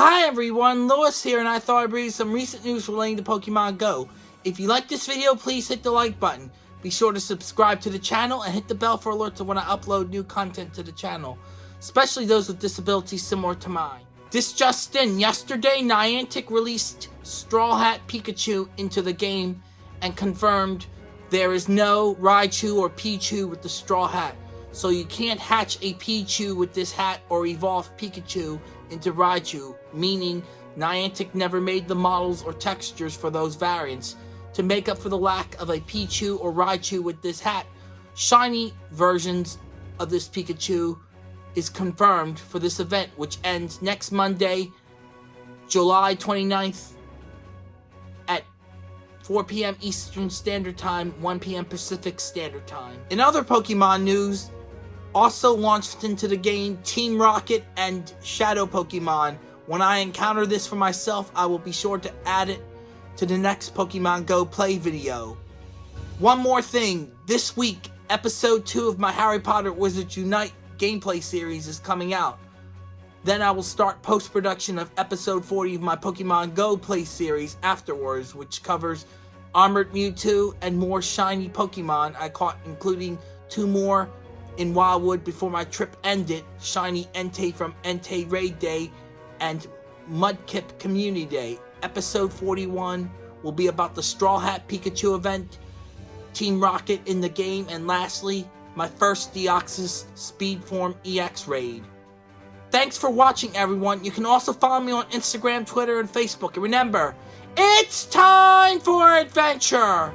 Hi everyone, Lewis here and I thought I'd bring you some recent news relating to Pokemon Go. If you like this video, please hit the like button. Be sure to subscribe to the channel and hit the bell for alerts when I upload new content to the channel, especially those with disabilities similar to mine. This just in, yesterday Niantic released Straw Hat Pikachu into the game and confirmed there is no Raichu or Pichu with the Straw Hat. So you can't hatch a Pichu with this hat or evolve Pikachu into Raichu, meaning Niantic never made the models or textures for those variants. To make up for the lack of a Pichu or Raichu with this hat, shiny versions of this Pikachu is confirmed for this event, which ends next Monday, July 29th at 4 p.m. Eastern Standard Time, 1 p.m. Pacific Standard Time. In other Pokemon news, also launched into the game Team Rocket and Shadow Pokemon. When I encounter this for myself, I will be sure to add it to the next Pokemon Go play video. One more thing, this week, episode 2 of my Harry Potter Wizards Unite gameplay series is coming out. Then I will start post-production of episode 40 of my Pokemon Go play series afterwards, which covers Armored Mewtwo and more shiny Pokemon I caught, including two more in Wildwood before my trip ended, Shiny Entei from Entei Raid Day and Mudkip Community Day. Episode 41 will be about the Straw Hat Pikachu event, Team Rocket in the game, and lastly, my first Deoxys Speed Form EX raid. Thanks for watching everyone. You can also follow me on Instagram, Twitter, and Facebook. And remember, it's time for adventure!